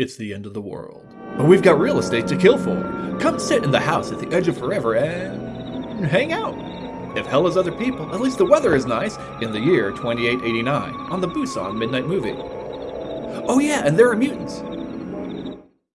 it's the end of the world. But we've got real estate to kill for. Come sit in the house at the edge of forever and hang out. If hell is other people, at least the weather is nice in the year 2889 on the Busan Midnight Movie. Oh yeah, and there are mutants.